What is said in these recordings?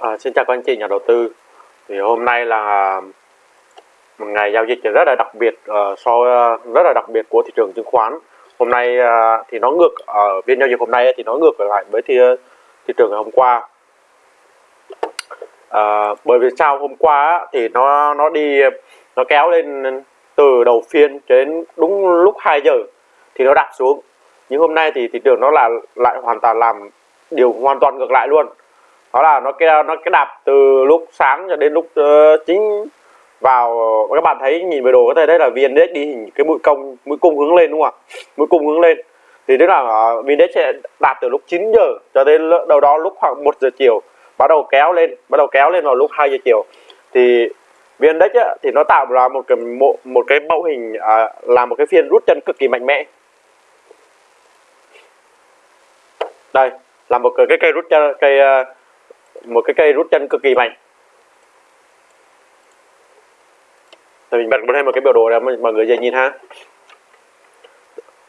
À, xin chào các anh chị nhà đầu tư. Thì hôm nay là một ngày giao dịch rất là đặc biệt uh, so ờ, rất là đặc biệt của thị trường chứng khoán. Hôm nay uh, thì nó ngược ở phiên giao dịch hôm nay thì nó ngược lại với thị, thị trường ngày hôm qua. Uh, bởi vì sao hôm qua thì nó nó đi nó kéo lên từ đầu phiên đến đúng lúc 2 giờ thì nó đạp xuống. Nhưng hôm nay thì thị trường nó là lại hoàn toàn làm điều hoàn toàn ngược lại luôn đó là nó cái nó cái đạp từ lúc sáng cho đến lúc uh, chính vào các bạn thấy nhìn về đồ có thể đấy là VN-Index đi hình cái mũi công mũi cung hướng lên đúng không ạ? Mũi cung hướng lên. Thì tức là ờ, uh, VN-Index sẽ đạt từ lúc 9 giờ cho đến đầu đó lúc khoảng 1 giờ chiều bắt đầu kéo lên bắt đầu kéo lên vào lúc 2 giờ chiều. Thì VN-Index thì nó tạo ra một cái một, một cái mẫu hình à, là một cái phiên rút chân cực kỳ mạnh mẽ. Đây là một cái cây rút chân cây uh, một cái cây rút chân cực kỳ mạnh. Thì mình bật thêm một cái biểu đồ để mọi người dễ nhìn ha?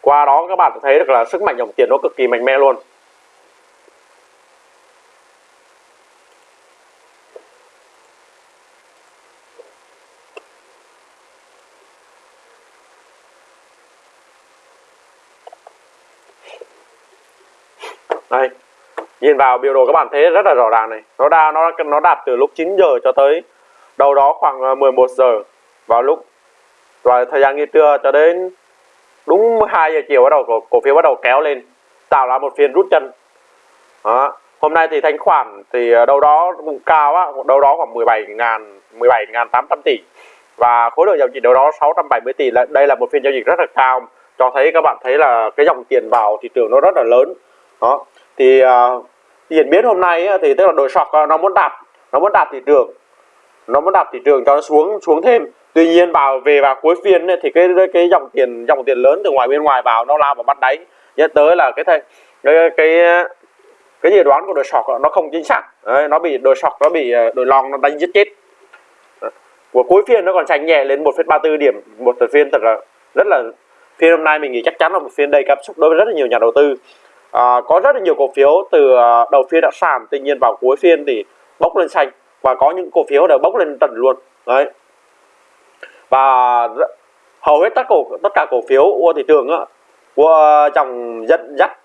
Qua đó các bạn thấy được là sức mạnh dòng tiền nó cực kỳ mạnh mẽ luôn. Đây nhìn vào biểu đồ các bạn thấy rất là rõ ràng này. Nó đa nó nó đạt từ lúc 9 giờ cho tới đầu đó khoảng ờ, 11 giờ. Vào lúc và thời gian nghỉ trưa cho đến đúng 2 giờ chiều bắt đầu cổ, cổ phiếu bắt đầu kéo lên tạo ra một phiên rút chân. Đó. hôm nay thì thanh khoản thì ờ, đâu đó cũng cao á đâu đó khoảng 17 ngàn 17 ngàn 800 tỷ. Và khối lượng giao dịch đâu đó 670 tỷ. Đây là một phiên giao dịch rất là cao. Cho thấy các bạn thấy là cái dòng tiền vào thị trường nó rất là lớn. Đó thì à, uh, diễn biến hôm nay thì tức là đội sọc à, nó muốn đạt nó muốn đạt thị trường. Nó muốn đạt thị trường cho nó xuống xuống thêm. Tuy nhiên vào về vào cuối phiên thì cái cái dòng tiền dòng tiền lớn từ ngoài bên ngoài vào nó lao vào bắt đáy. Dẫn tới là cái thầy cái cái, cái dự đoán của đội sọc à, nó không chính xác. Đấy, nó bị đội sọc nó bị đội long nó đánh giết chết. Của cuối phiên nó còn tranh nhẹ lên 1,34 điểm một phiên thật là rất là phiên hôm nay mình nghĩ chắc chắn là một phiên đầy cảm xúc đối với rất là nhiều nhà đầu tư à, có rất là nhiều cổ phiếu từ à, đầu phiên đã sàn tuy nhiên vào cuối phiên thì bốc lên xanh và có những cổ phiếu đều bốc lên trần luôn. Đấy. Và hầu hết tất cổ tất cả cổ phiếu của thị trường á, của dòng dẫn dắt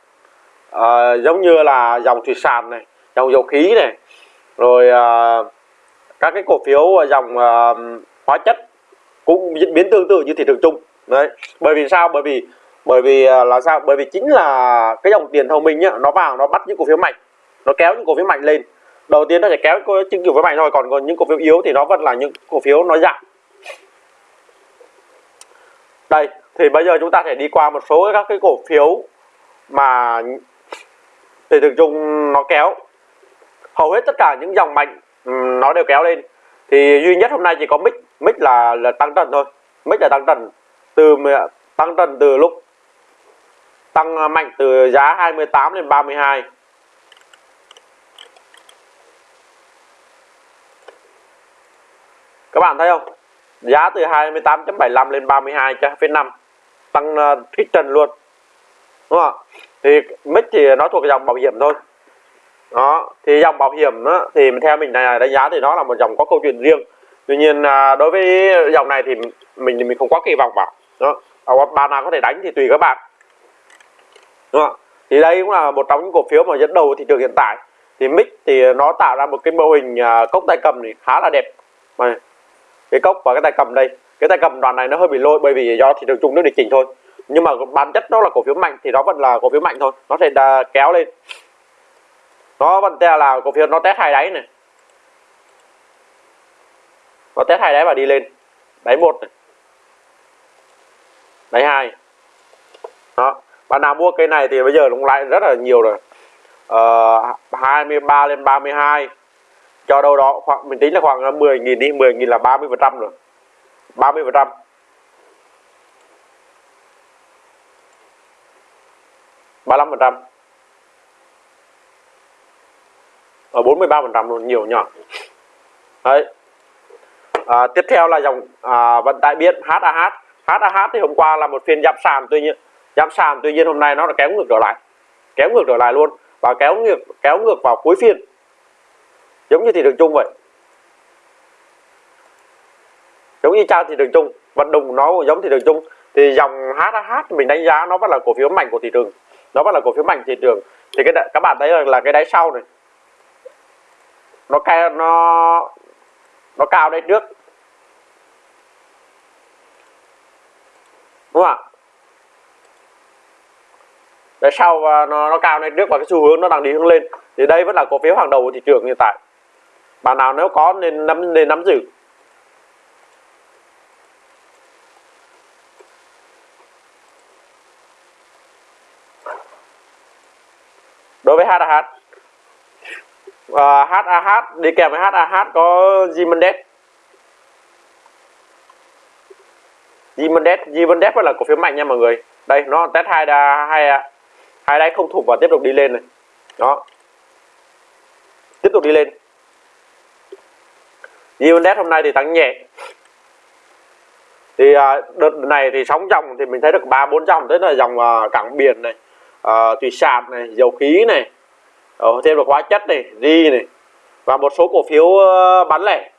à, giống như là dòng thủy sản này dòng dầu khí này rồi à, các cái cổ phiếu dòng à, hóa chất cũng diễn biến tương tự như thị trường chung. Đấy. Bởi vì sao? Bởi vì bởi vì à, là sao? Bởi vì chính là cái dòng tiền thông minh nhá, nó vào, nó bắt những cổ phiếu mạnh, nó kéo những cổ phiếu mạnh lên. Đầu tiên nó sẽ kéo những cổ phiếu mạnh thôi, còn còn những cổ phiếu yếu thì nó vẫn là những cổ phiếu nó giảm. Đây, thì bây giờ chúng ta sẽ đi qua một số các cái cổ phiếu mà thị trường chung nó kéo. Hầu hết tất cả những dòng mạnh nó đều kéo lên. Thì duy nhất hôm nay chỉ có mic mic là là tăng trần thôi. Mic là tăng trần từ tăng trần từ lúc tăng à, mạnh từ giá 28 lên 32 các bạn thấy không? Giá từ 28.75 lên 32 cho phiên 5 tăng à, thích trần luôn. Đúng không thì mic thì nó thuộc dòng bảo hiểm thôi. Đó thì dòng bảo hiểm đó, thì theo mình này đánh giá thì nó là một dòng có câu chuyện riêng. Tuy nhiên à, đối với dòng này thì mình thì mình không quá kỳ vọng vào. Đó ba nào có thể đánh thì tùy các bạn đúng không thì đây cũng là một trong những cổ phiếu mà dẫn đầu thị trường hiện tại. Thì mic thì nó tạo ra một cái mô hình à, cốc tay cầm thì khá là đẹp. Này cái cốc và cái tay cầm đây, cái tay cầm đoạn này nó hơi bị lôi bởi vì do thị trường chung nó điều chỉnh thôi. Nhưng mà bản chất nó là cổ phiếu mạnh thì nó vẫn là cổ phiếu mạnh thôi, nó sẽ kéo lên. Nó vẫn là cổ phiếu nó test hai đáy này. Nó test hai đáy và đi lên. Đáy một này. Đáy hai. Đó bạn nào mua cây này thì bây giờ cũng lại rất là nhiều rồi. Ờ, uh, 23 lên 32 cho đâu đó khoảng mình tính là khoảng 10.000 đi 10.000 là 30 phần trăm rồi. 30 phần trăm. ba phần trăm. Ờ, Ở 43 phần trăm luôn nhiều nhỏ. Đấy. À, tiếp theo là dòng à, vận tải biển HAH HAH thì hôm qua là một phiên giảm sàn tuy nhiên giảm sàn tuy nhiên hôm nay nó đã kéo ngược trở lại. Kéo ngược trở lại luôn và kéo ngược kéo ngược vào cuối phiên. Giống như thị trường chung vậy. Giống như trang thị trường chung vận động nó cũng giống thị trường chung. Thì dòng HH mình đánh giá nó vẫn là cổ phiếu mạnh của thị trường. Nó vẫn là cổ phiếu mạnh thị trường. Thì cái các bạn thấy là, là cái đáy sau này nó cao nó nó cao đây trước. Đúng không ạ? Đáy sau và nó nó cao lên trước và cái xu hướng nó đang đi hướng lên. Thì đây vẫn là cổ phiếu hàng đầu của thị trường hiện tại. Bạn nào nếu có nên nắm nên nắm giữ. Đối với HAH uh, HAH à, đi kèm với HAH có Zimendes Zimendes Zimendes là cổ phiếu mạnh nha mọi người. Đây nó test hai đà hai hai đáy không thủng và tiếp tục đi lên này. Đó. Tiếp tục đi lên. Zimendes hôm nay thì tăng nhẹ. Thì à, đợt này thì sóng dòng thì mình thấy được ba bốn dòng, tức là dòng à, cảng biển này à, thủy sản này, dầu khí này ờ, thêm được hóa chất này, ri này, và một số cổ phiếu ờ, bán lẻ.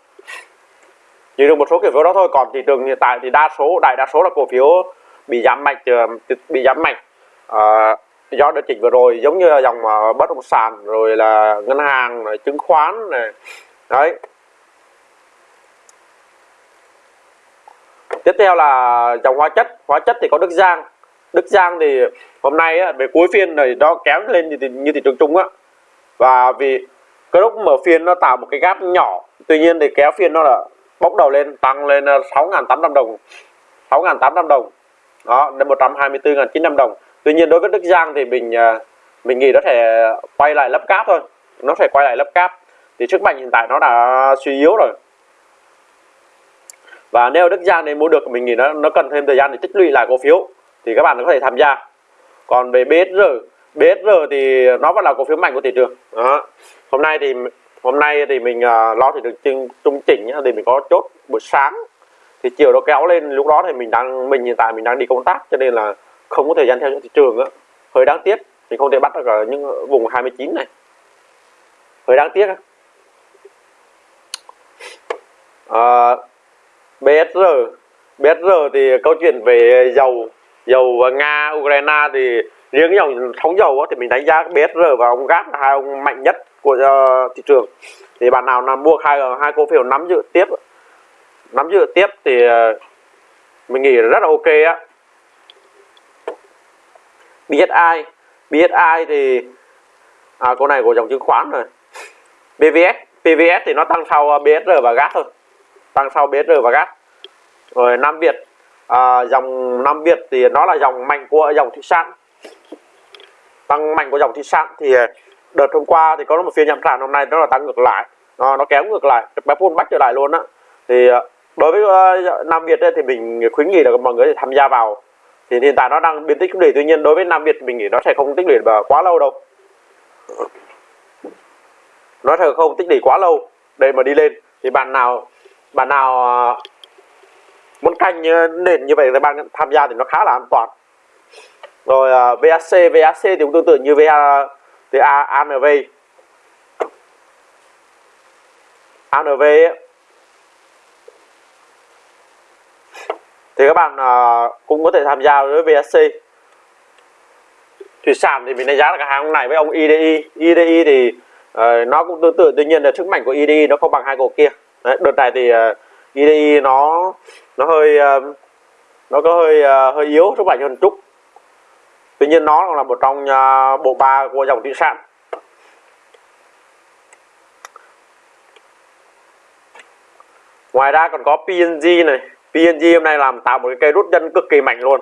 Chỉ được một số cổ phiếu đó thôi, còn thị trường hiện tại thì đa số, đại đa số là cổ phiếu bị giảm mạnh ờ, bị giảm mạnh do điều chỉnh vừa rồi giống như là dòng mà bất động sản rồi là ngân hàng này, chứng khoán này. Đấy. Tiếp theo là dòng hóa chất. Hóa chất thì có đức giang. Đức giang thì hôm nay á, về cuối phiên này nó kéo lên như, như thị trường chung á. Và vì cái lúc mở phiên nó tạo một cái gap nhỏ tuy nhiên thì kéo phiên nó là bốc đầu lên tăng lên ờ, 6.800 đồng. 6.800 đồng. Đó lên 124.900 đồng tuy nhiên đối với Đức Giang thì mình à, mình nghĩ nó thể quay lại lấp cáp thôi. Nó phải quay lại lấp cáp. Thì sức mạnh hiện tại nó đã suy yếu rồi. Và nếu Đức Giang này mua được mình nghĩ nó nó cần thêm thời gian để tích lũy lại cổ phiếu thì các bạn có thể tham gia. Còn về BSR BSR thì nó vẫn là cổ phiếu mạnh của thị trường. Đó. hôm nay thì hôm nay thì mình uh, lo thì được trung, trung chỉnh thì mình có chốt buổi sáng. Thì chiều nó kéo lên lúc đó thì mình đang mình hiện tại mình đang đi công tác cho nên là không có thời gian theo những thị trường á. Hơi đáng tiếc mình không thể bắt được ở những vùng 29 này. Hơi đáng tiếc à, BSR BSR thì câu chuyện về dầu dầu Nga Ukraine thì riêng dòng thống dầu thì mình đánh giá BSR và ông GAT là hai ông mạnh nhất của uh, thị trường. Thì bạn nào là mua hai hai cổ phiếu nắm giữ tiếp nắm giữ tiếp thì uh, mình nghĩ rất là ok á. BSI BSI thì à, con này của dòng chứng khoán rồi. PVS PVS thì nó tăng sau à, BSR và GAT thôi. Tăng sau BSR và GAT rồi Nam Việt à, dòng Nam Việt thì nó là dòng mạnh của dòng thủy sản. Tăng mạnh của dòng thủy sản thì à, đợt hôm qua thì có một phiên nhậm sản hôm nay nó là tăng ngược lại. Nó nó kéo ngược lại bé phun bắt trở lại luôn á. Thì à, đối với uh, Nam Việt ấy, thì mình khuyến nghị là mọi người tham gia vào thì hiện tại nó đang biến tích lũy tuy nhiên đối với Nam Việt mình nghĩ nó sẽ không tích lũy quá lâu đâu. Nó sẽ không tích lũy quá lâu để mà đi lên. Thì bạn nào bạn nào à, muốn canh nền như vậy thì bạn tham gia thì nó khá là an toàn. Rồi à, uh, VAC VAC thì cũng tương tự như VA thì A, ANV ANV ấy, thì các bạn uh, cũng có thể tham gia với VSC thủy sản thì mình đánh giá là cả hàng này với ông IDI IDI thì uh, nó cũng tương tự tuy nhiên là sức mạnh của IDI nó không bằng hai cổ kia. Đấy, đợt này thì à, uh, IDI nó nó hơi uh, nó có hơi uh, hơi yếu sức mạnh hơn chút. Tuy nhiên nó là một trong uh, bộ ba của dòng thủy sản. Ngoài ra còn có PNG này. PNG hôm nay làm tạo một cái cây rút chân cực kỳ mạnh luôn.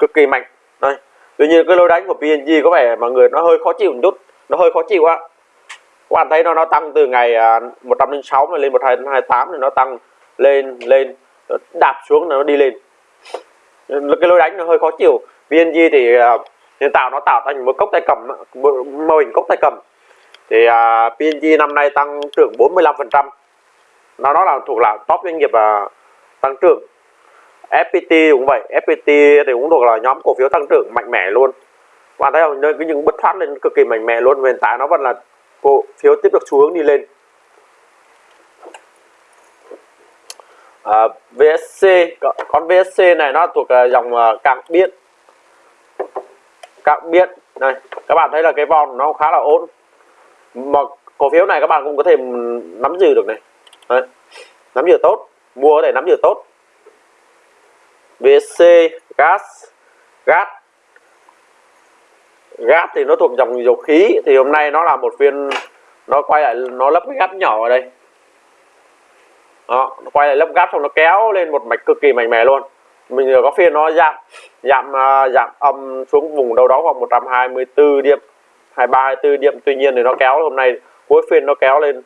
Cực kỳ mạnh. Đây. Tuy nhiên cái lối đánh của PNG có vẻ mọi người nó hơi khó chịu một chút. Nó hơi khó chịu á. Các bạn thấy nó nó tăng từ ngày 106 à, lên 128 thì nó tăng lên lên đạp xuống nó đi lên. Cái lối đánh nó hơi khó chịu. PNG thì à, nhân tạo nó tạo thành một cốc tay cầm mô hình cốc tay cầm. Thì à, uh, PNG năm nay tăng trưởng 45 phần trăm. Nó nó là thuộc là top doanh nghiệp uh, tăng trưởng. FPT cũng vậy FPT thì cũng thuộc là nhóm cổ phiếu tăng trưởng mạnh mẽ luôn. Bạn thấy không? Cái những bất thoát lên cực kỳ mạnh mẽ luôn. Hiện tại nó vẫn là cổ phiếu tiếp tục xu hướng đi lên. À, VSC con VSC này nó thuộc dòng à, uh, cạc biết cạc biết này các bạn thấy là cái vòng nó khá là ổn. Mà cổ phiếu này các bạn cũng có thể nắm giữ được này. Đấy. nắm giữ tốt mua có thể nắm giữ tốt. VSC gas gas. Gas thì nó thuộc dòng dầu khí, thì hôm nay nó là một viên, nó quay lại, nó lấp cái gap nhỏ ở đây. Đó, nó quay lại lấp gap xong nó kéo lên một mạch cực kỳ mạnh mẽ luôn. Mình có phiên nó giảm giảm à, giảm âm xuống vùng đâu đó khoảng 124 điểm 23 24 điểm. Tuy nhiên thì nó kéo, hôm nay cuối phiên nó kéo lên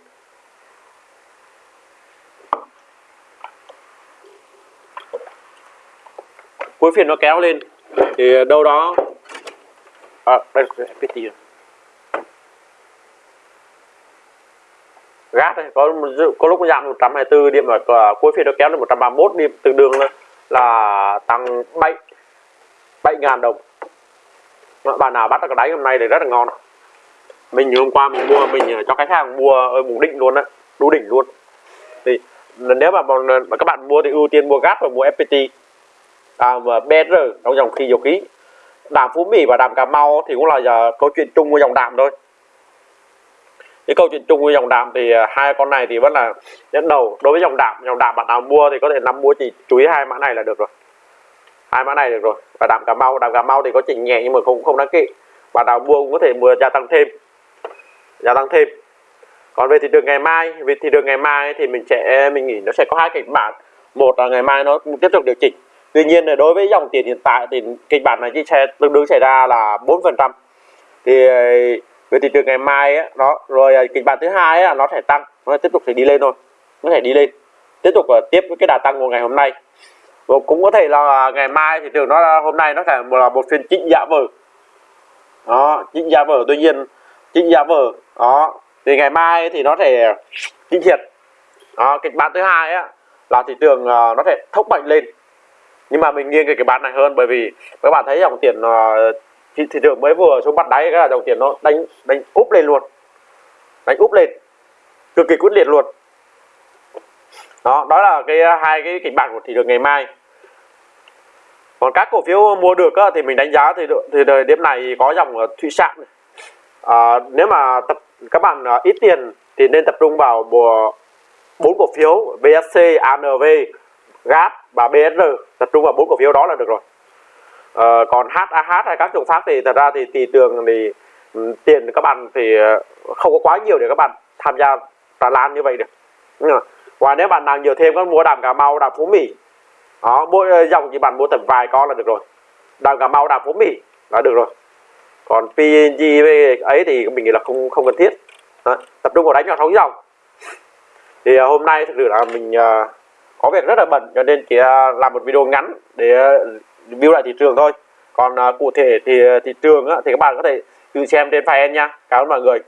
cuối phiên nó kéo lên. Thì đâu đó à, đây là FPT gát đây có có lúc giảm 124 điểm và à, cuối phiên nó kéo lên 131 điểm tương đương là, là tăng 7 7 ngàn đồng. Bạn nào bắt được cái đáy hôm nay thì rất là ngon. Mình hôm qua mình mua mình à, cho khách hàng mua ở vùng định luôn á đủ đỉnh luôn. Thì nếu mà, mà các bạn mua thì ưu tiên mua gas và mua FPT à, và BR trong dòng khí dầu khí. Đàm Phú Mỹ và đàm Cà Mau thì cũng là giờ câu chuyện chung với dòng đàm thôi. Cái câu chuyện chung với dòng đàm thì à, hai con này thì vẫn là dẫn đầu. Đối với dòng đàm dòng đàm bạn nào mua thì có thể nắm mua chỉ chú ý hai mã này là được rồi. Hai mã này được rồi. Và đàm Cà Mau đàm Cà Mau thì có chỉnh nhẹ nhưng mà không không đáng kỵ. Bạn nào mua cũng có thể mua gia tăng thêm. Gia tăng thêm. Còn về thị trường ngày mai về thị trường ngày mai thì mình sẽ mình nghĩ nó sẽ có hai kịch bản. Một là ngày mai nó tiếp tục điều chỉnh tuy nhiên là đối với dòng tiền hiện tại thì kịch bản này chỉ xe tương đương xảy ra là 4 phần trăm. Thì ờ, về thị trường ngày mai ấy, đó rồi ờ, kịch bản thứ hai ấy, nó sẽ tăng nó tiếp tục sẽ đi lên thôi nó thể đi lên tiếp tục uh, tiếp với cái đà tăng của ngày hôm nay. Và cũng có thể là ngày mai thị trường nó hôm nay nó sẽ là một phiên chỉnh giá vở đó chỉnh giá vở tuy nhiên chỉnh giá vở đó thì ngày mai thì nó thể chỉnh thiệt. Đó kịch bản thứ hai á là thị trường uh, nó sẽ thốc mạnh lên nhưng mà mình nghiêng cái cái bán này hơn bởi vì các bạn thấy dòng tiền uh, thị, thị trường mới vừa xuống bắt đáy cái là dòng tiền nó đánh đánh úp lên luôn. Đánh úp lên. Cực kỳ quyết liệt luôn. Đó đó là cái ờ, hai cái kịch bản của thị trường ngày mai. Còn các cổ phiếu mua được á, thì mình đánh giá thì thì thời điểm này có dòng thủy sản à, nếu mà tập các bạn ít tiền thì nên tập trung vào bốn cổ phiếu VSC, ANV, GAT và BSR tập trung vào bốn cổ phiếu đó là được rồi. À, còn HAH hay các trường khác thì thật ra thì thị trường thì ừ, tiền các bạn thì ờ, không có quá nhiều để các bạn tham gia trà lan như vậy được. Và nếu bạn nào nhiều thêm có mua đàm cà mau đàm phú mỹ. Đó mỗi ờ, dòng chỉ bạn mua tầm vài con là được rồi. Đàm cà mau đàm phú mỹ là được rồi. Còn PNG ấy thì mình nghĩ là không không cần thiết. Đó. tập trung vào đánh vào sóng dòng. Thì hôm nay thực sự là mình uh, có việc rất là bận cho nên chỉ à, làm một video ngắn để à, review lại thị trường thôi. Còn à, cụ thể thì thị trường á, thì các bạn có thể tự xem trên file nha. Cảm ơn mọi người.